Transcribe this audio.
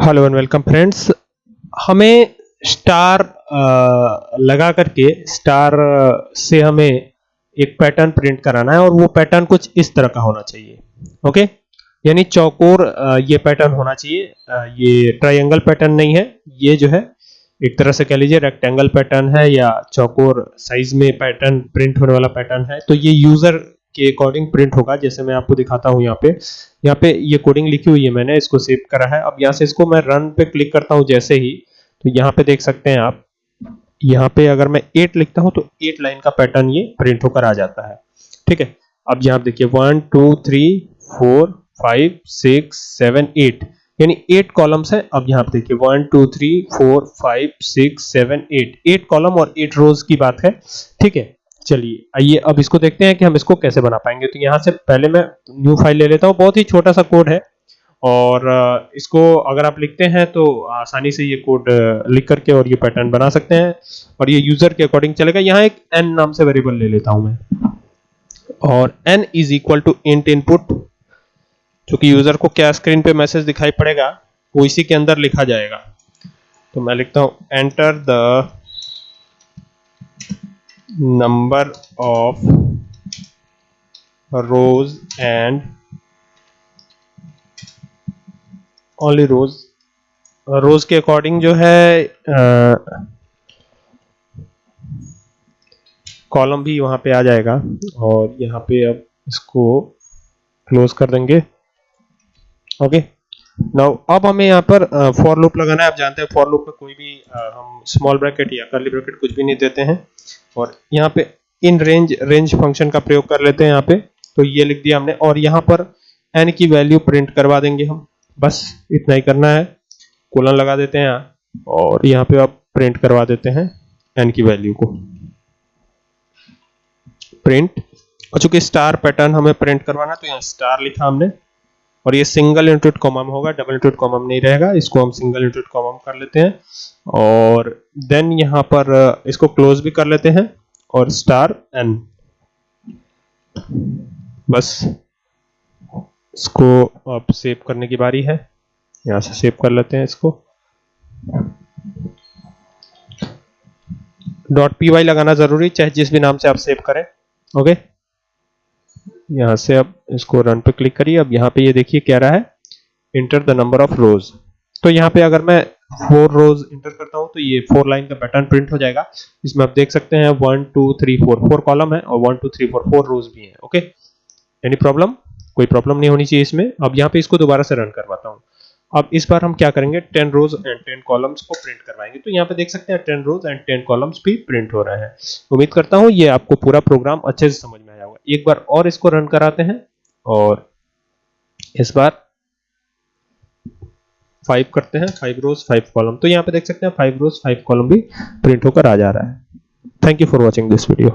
Hello and welcome friends हमें star लगा करके स्टार से हमें एक पैटर्न प्रिंट कराना है और वो पैटर्न कुछ इस तरह का होना चाहिए। ओके यानी चौकोर ये पैटर्न होना चाहिए। ये ट्रायंगल पैटर्न नहीं है। ये जो है, एक तरह से कह लीजिए रेक्टेंगल पैटर्न है या चौकोर साइज़ में पैटर्न प्रिंट होने वाला पैटर्न है। तो ये यूज़र के अकॉर्डिंग प्रिंट होगा, जैसे मैं आपको दिखाता हूँ यहाँ पे। यहाँ पे ये कोडिंग लिखी हुई है मैंने, इसको सेव करा है। अब यहाँ से इसको मैं रन पे क्लिक करता हूँ जैसे ही तो यहाँ पे देख सकते हैं आप। यहाँ पे अगर मैं एट लिखता हूँ तो एट लाइन का पैटर्न ये प्रिंट होकर आ जाता है। ठीक है? अब यहाँ देखिए one two three four five six seven eight यानी एट कॉलम्स है। अब यहाँ पे देखिए one two three four five six seven eight eight column और एट रोज की बात है। ठीक है? चलिए, आइए, अब इसको देखते हैं कि हम इसको कैसे बना पाएँगे। तो यहाँ से पहले मैं न्यू फ़ाइल ले लेता हूँ। बहुत ही छोटा सा कोड है और इसको अगर आप लिखते हैं तो आसानी से ये कोड लिख करके और ये पैटर्न बना सकते हैं और ये यूज़र के अकॉर्डिंग चलेगा। यहाँ एक एन नाम से वेरिएबल ले लेता हूँ मैं। और N is equal to int input जो कि यूज़र को क्या स्क्रीन पे मैसेज दिखाई पड़ेगा, वो इसी के अंदर लिखा जाएगा। तो मैं लिखता हूँ enter the number of rows and only rows. Rows के अकॉर्डिंग जो है कॉलम भी वहाँ पे आ जाएगा और यहाँ पे अब इसको क्लोज कर देंगे। ओके नाउ अब हमें यहाँ पर फॉर लूप लगाना है। आप जानते हैं फॉर लूप में कोई भी हम स्मॉल ब्रैकेट या कर्ली ब्रैकेट कुछ भी नहीं देते हैं। और यहाँ पे इन रेंज रेंज फ़ंक्शन का प्रयोग कर लेते हैं यहाँ पे। तो ये लिख दिया हमने। और यहाँ पर एन की वैल्यू प्रिंट करवा देंगे हम। बस, इतना ही करना है। कोलन लगा देते हैं यहाँ। और यहाँ पे आप प्रिंट करवा देते हैं एन की वैल्यू को। प्रिंट और चूँकि स्टार पैटर्न हमें प्रिंट करवाना तो यहाँ स्टार लिखा हमने। और ये सिंगल इंटरेट कॉमम होगा डबल इंटरेट कॉमम नहीं रहेगा, इसको हम सिंगल इंटरेट कॉमम कर लेते हैं। और देन यहाँ पर इसको क्लोज भी कर लेते हैं, और स्टार एन बस, इसको अब सेव करने की बारी है। यहाँ से सेव कर लेते हैं इसको। डॉट पी वाई लगाना ज़रूरी, चाहे जिस भी नाम से आप सेव करें ओके यहाँ से अब इसको रन पे क्लिक करिए। अब यहाँ पे ये यह देखिए क्या रहा है। Enter the number of rows तो यहाँ पे अगर मैं फोर रोज इंटर करता हूँ तो ये फोर लाइन का पैटर्न प्रिंट हो जाएगा। इसमें आप देख सकते हैं one two three four four column है और one two three four four rows भी है ओके एनी प्रॉब्लम कोई प्रॉब्लम नहीं होनी चाहिए इसमें। अब यहाँ पे इसको दोबारा से रन करवाता हूँ। अब इस बार हम क्या करेंगे? Ten rows and ten columns को प्रिंट करवाएँगे। तो यहाँ पे देख सकते हैं ten rows and ten columns भी प्रिंट हो रहे हैं। उम्मीद करता हूँ ये आपको पूरा प्रोग्राम अच्छे से समझ में एक बार और इसको रन कराते हैं और इस बार फाइव करते हैं फाइव रोज फाइव कॉलम तो यहाँ पे देख सकते हैं फाइव रोज फाइव कॉलम भी प्रिंट होकर आ जा रहा है। Thank you for watching this video